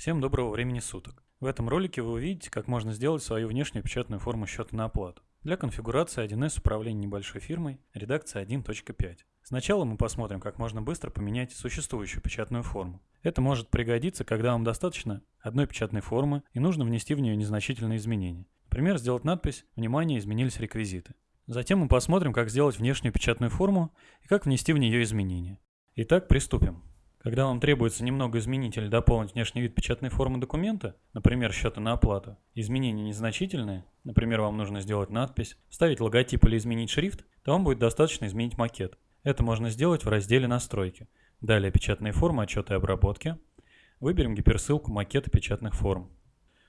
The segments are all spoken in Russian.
Всем доброго времени суток. В этом ролике вы увидите, как можно сделать свою внешнюю печатную форму счета на оплату. Для конфигурации 1С управления небольшой фирмой, редакция 1.5. Сначала мы посмотрим, как можно быстро поменять существующую печатную форму. Это может пригодиться, когда вам достаточно одной печатной формы и нужно внести в нее незначительные изменения. Например, сделать надпись «Внимание, изменились реквизиты». Затем мы посмотрим, как сделать внешнюю печатную форму и как внести в нее изменения. Итак, приступим. Когда вам требуется немного изменить или дополнить внешний вид печатной формы документа, например, счета на оплату, изменения незначительные, например, вам нужно сделать надпись, вставить логотип или изменить шрифт, то вам будет достаточно изменить макет. Это можно сделать в разделе «Настройки». Далее «Печатные формы, отчеты и обработки». Выберем гиперссылку макета печатных форм.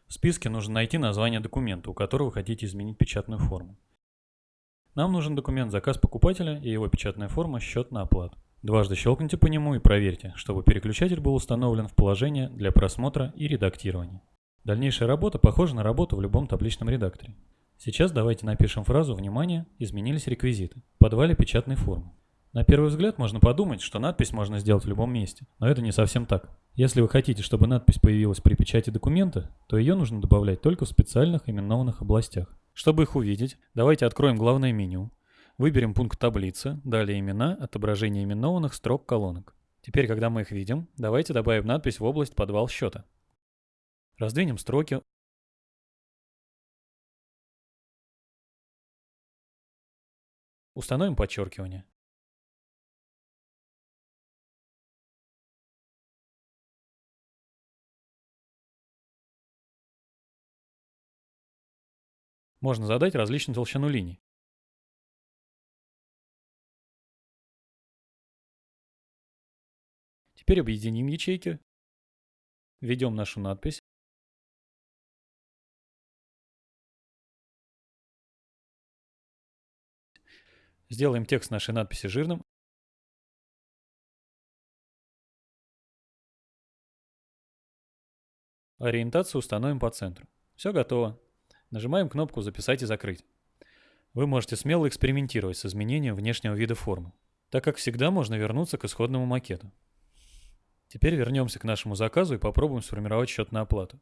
В списке нужно найти название документа, у которого вы хотите изменить печатную форму. Нам нужен документ «Заказ покупателя» и его печатная форма «Счет на оплату». Дважды щелкните по нему и проверьте, чтобы переключатель был установлен в положение для просмотра и редактирования. Дальнейшая работа похожа на работу в любом табличном редакторе. Сейчас давайте напишем фразу «Внимание! Изменились реквизиты» в подвале печатной формы. На первый взгляд можно подумать, что надпись можно сделать в любом месте, но это не совсем так. Если вы хотите, чтобы надпись появилась при печати документа, то ее нужно добавлять только в специальных именованных областях. Чтобы их увидеть, давайте откроем главное меню, Выберем пункт таблицы, далее имена, отображение именованных строк колонок. Теперь, когда мы их видим, давайте добавим надпись в область «Подвал счета». Раздвинем строки. Установим подчеркивание. Можно задать различную толщину линий. Теперь объединим ячейки. Введем нашу надпись. Сделаем текст нашей надписи жирным. Ориентацию установим по центру. Все готово. Нажимаем кнопку «Записать и закрыть». Вы можете смело экспериментировать с изменением внешнего вида формы, так как всегда можно вернуться к исходному макету. Теперь вернемся к нашему заказу и попробуем сформировать счет на оплату.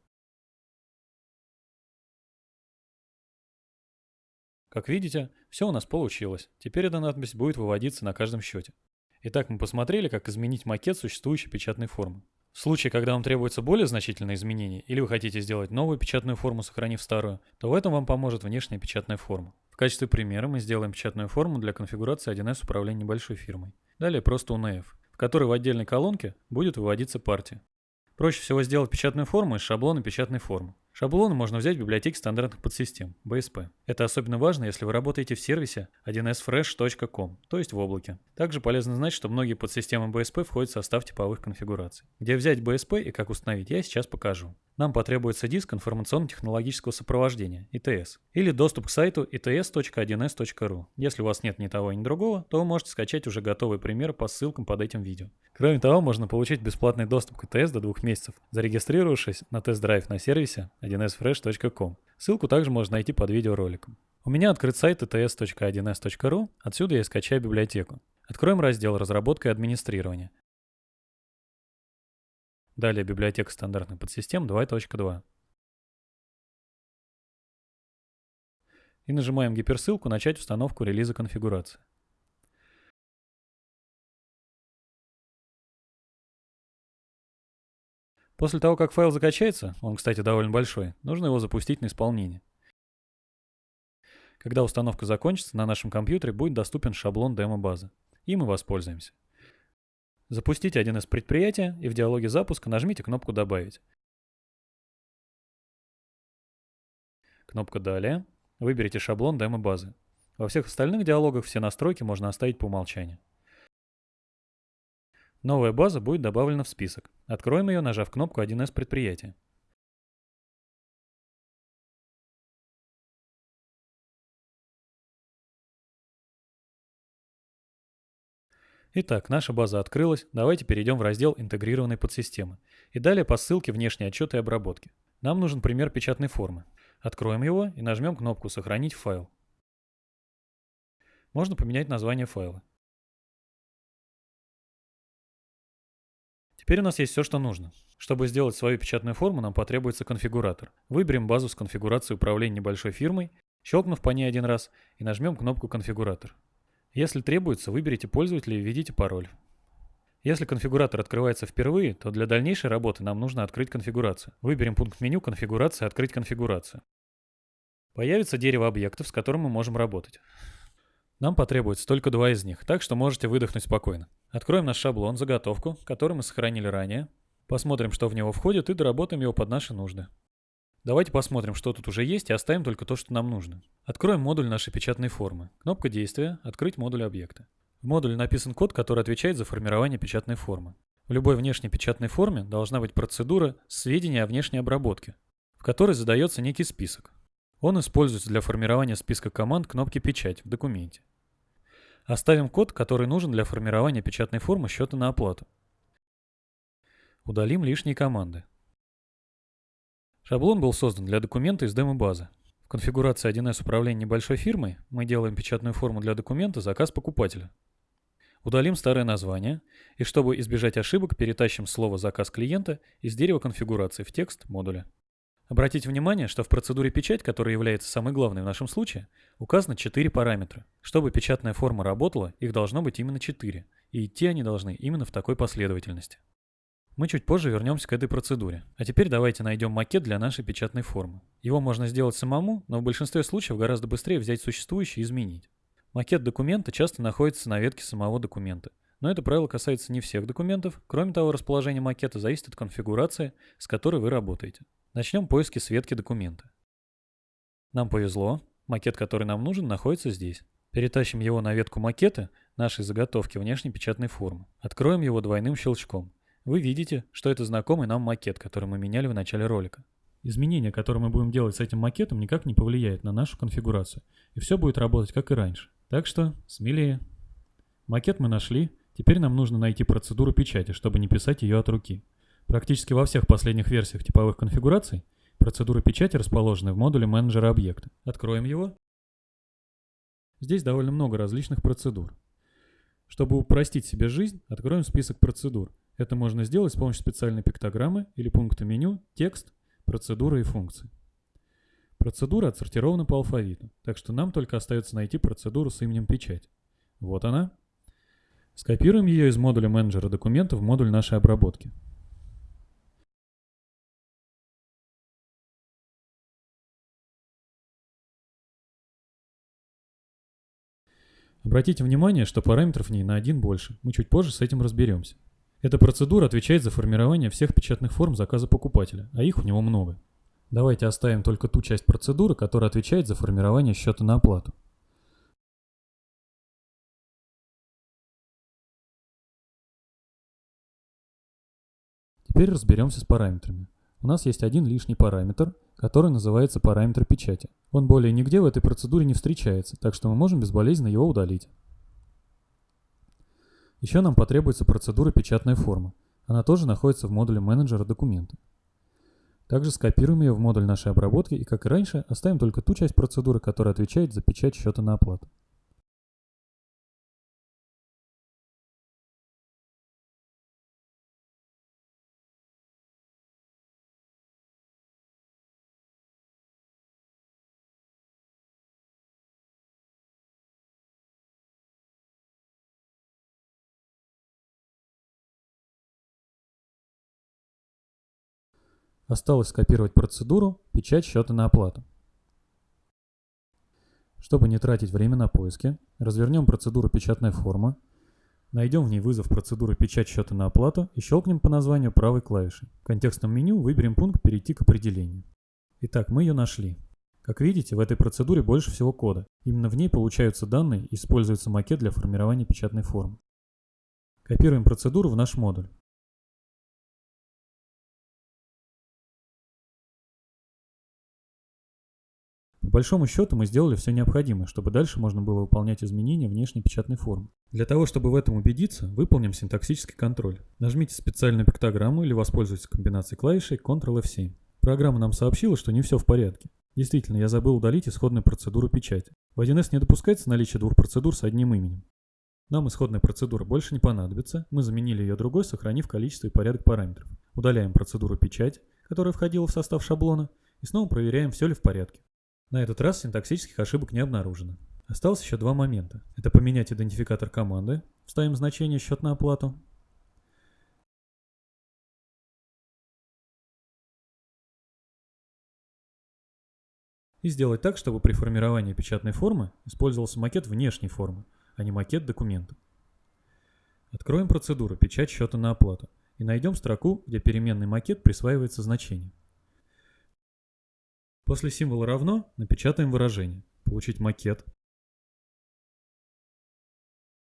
Как видите, все у нас получилось. Теперь эта надпись будет выводиться на каждом счете. Итак, мы посмотрели, как изменить макет существующей печатной формы. В случае, когда вам требуется более значительное изменение, или вы хотите сделать новую печатную форму, сохранив старую, то в этом вам поможет внешняя печатная форма. В качестве примера мы сделаем печатную форму для конфигурации 1С управления небольшой фирмой. Далее просто UNF которой в отдельной колонке будет выводиться партия. Проще всего сделать печатную форму из шаблона печатной формы. Шаблоны можно взять в библиотеке стандартных подсистем, BSP. Это особенно важно, если вы работаете в сервисе 1sfresh.com, то есть в облаке. Также полезно знать, что многие подсистемы BSP входят в состав типовых конфигураций. Где взять BSP и как установить, я сейчас покажу. Нам потребуется диск информационно-технологического сопровождения, ITS, или доступ к сайту its.1s.ru. Если у вас нет ни того, ни другого, то вы можете скачать уже готовый пример по ссылкам под этим видео. Кроме того, можно получить бесплатный доступ к ITS до двух месяцев, зарегистрировавшись на тест-драйв на сервисе 1sfresh.com. Ссылку также можно найти под видеороликом. У меня открыт сайт its.1s.ru, отсюда я скачаю библиотеку. Откроем раздел «Разработка и администрирование». Далее библиотека стандартных подсистем 2.2. И нажимаем гиперссылку «Начать установку релиза конфигурации». После того, как файл закачается, он, кстати, довольно большой, нужно его запустить на исполнение. Когда установка закончится, на нашем компьютере будет доступен шаблон демо-базы. И мы воспользуемся. Запустите один из предприятия и в диалоге запуска нажмите кнопку «Добавить». Кнопка «Далее». Выберите шаблон демо-базы. Во всех остальных диалогах все настройки можно оставить по умолчанию. Новая база будет добавлена в список. Откроем ее, нажав кнопку 1С предприятия. Итак, наша база открылась. Давайте перейдем в раздел интегрированной подсистемы. И далее по ссылке внешние отчеты и обработки. Нам нужен пример печатной формы. Откроем его и нажмем кнопку «Сохранить файл». Можно поменять название файла. Теперь у нас есть все, что нужно. Чтобы сделать свою печатную форму, нам потребуется конфигуратор. Выберем базу с конфигурацией управления небольшой фирмой, щелкнув по ней один раз, и нажмем кнопку «Конфигуратор». Если требуется, выберите пользователя и введите пароль. Если конфигуратор открывается впервые, то для дальнейшей работы нам нужно открыть конфигурацию. Выберем пункт меню «Конфигурация», «Открыть конфигурацию». Появится дерево объектов, с которым мы можем работать. Нам потребуется только два из них, так что можете выдохнуть спокойно. Откроем наш шаблон, заготовку, который мы сохранили ранее. Посмотрим, что в него входит и доработаем его под наши нужды. Давайте посмотрим, что тут уже есть и оставим только то, что нам нужно. Откроем модуль нашей печатной формы. Кнопка действия «Открыть модуль объекта». В модуле написан код, который отвечает за формирование печатной формы. В любой внешней печатной форме должна быть процедура сведения о внешней обработке, в которой задается некий список. Он используется для формирования списка команд кнопки «Печать» в документе. Оставим код, который нужен для формирования печатной формы счета на оплату. Удалим лишние команды. Шаблон был создан для документа из демо-базы. В конфигурации 1С управления небольшой фирмой мы делаем печатную форму для документа «Заказ покупателя». Удалим старое название, и чтобы избежать ошибок, перетащим слово «Заказ клиента» из дерева конфигурации в текст модуля. Обратите внимание, что в процедуре печать, которая является самой главной в нашем случае, указано 4 параметра. Чтобы печатная форма работала, их должно быть именно 4, и идти они должны именно в такой последовательности. Мы чуть позже вернемся к этой процедуре. А теперь давайте найдем макет для нашей печатной формы. Его можно сделать самому, но в большинстве случаев гораздо быстрее взять существующий и изменить. Макет документа часто находится на ветке самого документа. Но это правило касается не всех документов. Кроме того, расположение макета зависит от конфигурации, с которой вы работаете. Начнем поиски с ветки документа. Нам повезло, макет, который нам нужен, находится здесь. Перетащим его на ветку макета нашей заготовки внешней печатной формы. Откроем его двойным щелчком. Вы видите, что это знакомый нам макет, который мы меняли в начале ролика. Изменения, которые мы будем делать с этим макетом, никак не повлияют на нашу конфигурацию. И все будет работать как и раньше. Так что смелее. Макет мы нашли. Теперь нам нужно найти процедуру печати, чтобы не писать ее от руки. Практически во всех последних версиях типовых конфигураций процедуры печати расположены в модуле менеджера объекта. Откроем его. Здесь довольно много различных процедур. Чтобы упростить себе жизнь, откроем список процедур. Это можно сделать с помощью специальной пиктограммы или пункта меню «Текст», «Процедуры» и «Функции». Процедура отсортирована по алфавиту, так что нам только остается найти процедуру с именем печать. Вот она. Скопируем ее из модуля менеджера документов в модуль нашей обработки. Обратите внимание, что параметров в ней на один больше. Мы чуть позже с этим разберемся. Эта процедура отвечает за формирование всех печатных форм заказа покупателя, а их у него много. Давайте оставим только ту часть процедуры, которая отвечает за формирование счета на оплату. Теперь разберемся с параметрами. У нас есть один лишний параметр, который называется параметр печати. Он более нигде в этой процедуре не встречается, так что мы можем безболезненно его удалить. Еще нам потребуется процедура печатная форма. Она тоже находится в модуле менеджера документа. Также скопируем ее в модуль нашей обработки и, как и раньше, оставим только ту часть процедуры, которая отвечает за печать счета на оплату. Осталось скопировать процедуру «Печать счета на оплату». Чтобы не тратить время на поиски, развернем процедуру «Печатная форма», найдем в ней вызов процедуры «Печать счета на оплату» и щелкнем по названию правой клавишей. В контекстном меню выберем пункт «Перейти к определению». Итак, мы ее нашли. Как видите, в этой процедуре больше всего кода. Именно в ней получаются данные и используется макет для формирования печатной формы. Копируем процедуру в наш модуль. По большому счету мы сделали все необходимое, чтобы дальше можно было выполнять изменения внешней печатной формы. Для того, чтобы в этом убедиться, выполним синтаксический контроль. Нажмите специальную пиктограмму или воспользуйтесь комбинацией клавишей Ctrl-F7. Программа нам сообщила, что не все в порядке. Действительно, я забыл удалить исходную процедуру печати. В 1С не допускается наличие двух процедур с одним именем. Нам исходная процедура больше не понадобится, мы заменили ее другой, сохранив количество и порядок параметров. Удаляем процедуру печать, которая входила в состав шаблона, и снова проверяем, все ли в порядке. На этот раз синтаксических ошибок не обнаружено. Осталось еще два момента. Это поменять идентификатор команды, вставим значение счет на оплату. И сделать так, чтобы при формировании печатной формы использовался макет внешней формы, а не макет документа. Откроем процедуру «Печать счета на оплату» и найдем строку, где переменный макет присваивается значение. После символа «равно» напечатаем выражение «Получить макет»,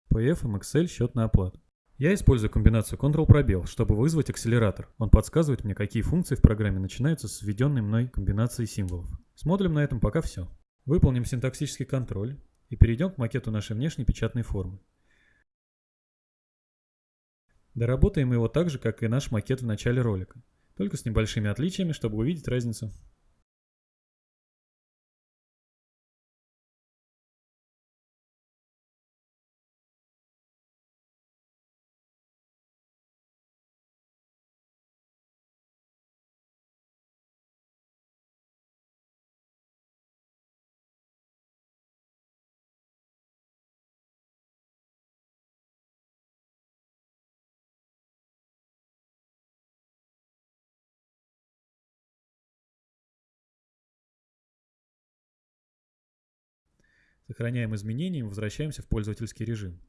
PF MXL счет на оплату. Я использую комбинацию Ctrl-пробел, чтобы вызвать акселератор. Он подсказывает мне, какие функции в программе начинаются с введенной мной комбинацией символов. Смотрим на этом пока все. Выполним синтаксический контроль и перейдем к макету нашей внешней печатной формы. Доработаем его так же, как и наш макет в начале ролика, только с небольшими отличиями, чтобы увидеть разницу. Сохраняем изменения и возвращаемся в пользовательский режим.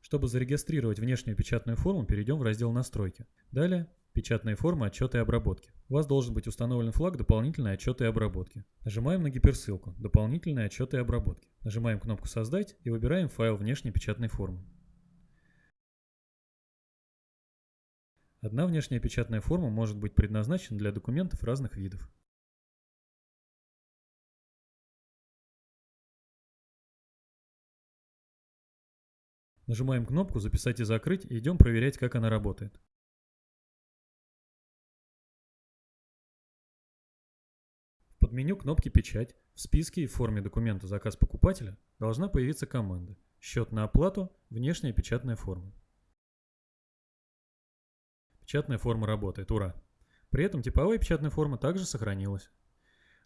Чтобы зарегистрировать внешнюю печатную форму, перейдем в раздел «Настройки». Далее «Печатные формы, отчеты и обработки». У вас должен быть установлен флаг «Дополнительные отчеты и обработки». Нажимаем на гиперссылку «Дополнительные отчеты и обработки». Нажимаем кнопку «Создать» и выбираем файл внешней печатной формы. Одна внешняя печатная форма может быть предназначена для документов разных видов. Нажимаем кнопку «Записать и закрыть» и идем проверять, как она работает. В подменю кнопки «Печать» в списке и форме документа «Заказ покупателя» должна появиться команда «Счет на оплату. Внешняя печатная форма». Печатная форма работает, ура! При этом типовая печатная форма также сохранилась.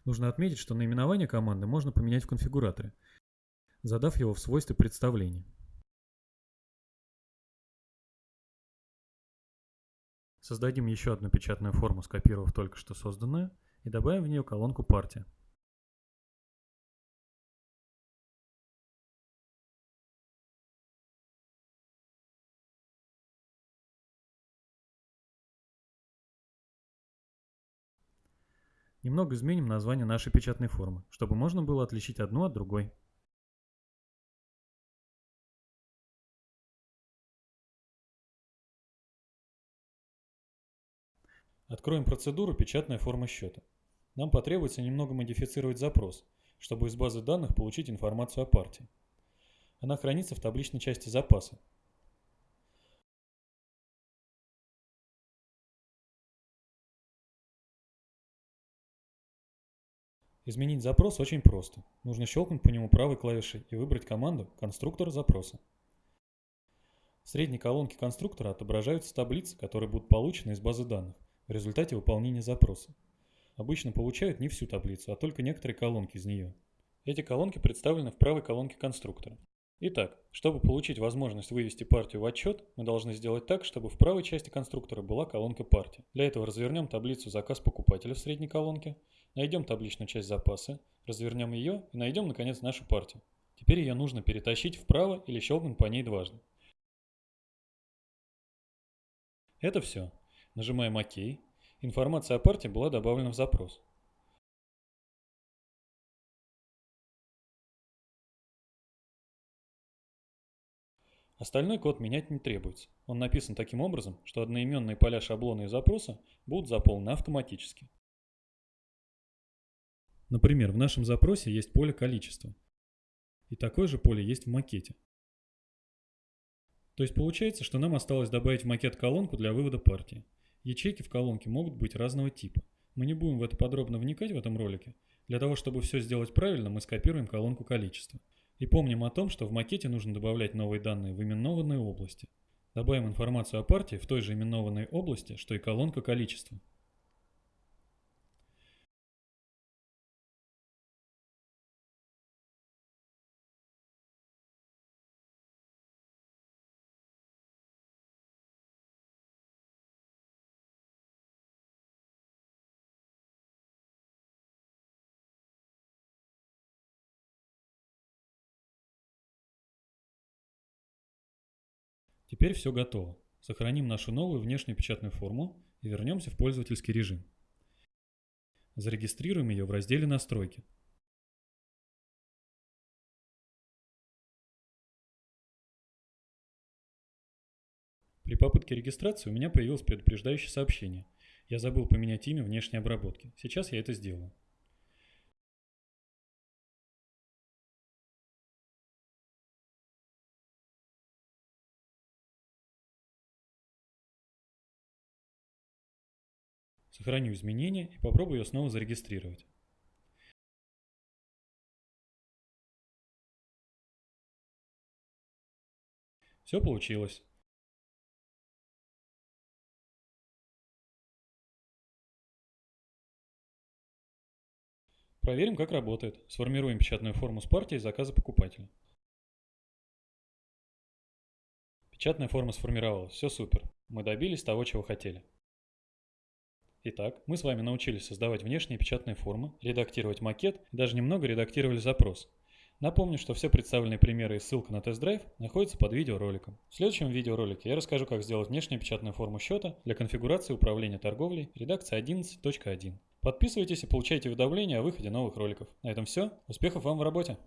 Нужно отметить, что наименование команды можно поменять в конфигураторе, задав его в свойстве представления. Создадим еще одну печатную форму, скопировав только что созданную, и добавим в нее колонку партия. Немного изменим название нашей печатной формы, чтобы можно было отличить одну от другой. Откроем процедуру «Печатная форма счета». Нам потребуется немного модифицировать запрос, чтобы из базы данных получить информацию о партии. Она хранится в табличной части запаса. Изменить запрос очень просто. Нужно щелкнуть по нему правой клавишей и выбрать команду «Конструктор запроса». В средней колонке конструктора отображаются таблицы, которые будут получены из базы данных в результате выполнения запроса. Обычно получают не всю таблицу, а только некоторые колонки из нее. Эти колонки представлены в правой колонке конструктора. Итак, чтобы получить возможность вывести партию в отчет, мы должны сделать так, чтобы в правой части конструктора была колонка партии. Для этого развернем таблицу «Заказ покупателя» в средней колонке, найдем табличную часть запасы, развернем ее и найдем, наконец, нашу партию. Теперь ее нужно перетащить вправо или щелкнуть по ней дважды. Это все. Нажимаем ОК. Информация о партии была добавлена в запрос. Остальной код менять не требуется. Он написан таким образом, что одноименные поля шаблона и запроса будут заполнены автоматически. Например, в нашем запросе есть поле количества. И такое же поле есть в макете. То есть получается, что нам осталось добавить в макет колонку для вывода партии. Ячейки в колонке могут быть разного типа. Мы не будем в это подробно вникать в этом ролике. Для того, чтобы все сделать правильно, мы скопируем колонку количества. И помним о том, что в макете нужно добавлять новые данные в именованные области. Добавим информацию о партии в той же именованной области, что и колонка количества. Теперь все готово. Сохраним нашу новую внешнюю печатную форму и вернемся в пользовательский режим. Зарегистрируем ее в разделе «Настройки». При попытке регистрации у меня появилось предупреждающее сообщение. Я забыл поменять имя внешней обработки. Сейчас я это сделаю. Сохраню изменения и попробую ее снова зарегистрировать. Все получилось. Проверим, как работает. Сформируем печатную форму с партией заказа покупателя. Печатная форма сформировалась. Все супер. Мы добились того, чего хотели. Итак, мы с вами научились создавать внешние печатные формы, редактировать макет даже немного редактировали запрос. Напомню, что все представленные примеры и ссылка на тест-драйв находятся под видеороликом. В следующем видеоролике я расскажу, как сделать внешнюю печатную форму счета для конфигурации управления торговлей редакция 11.1. Подписывайтесь и получайте уведомления о выходе новых роликов. На этом все. Успехов вам в работе!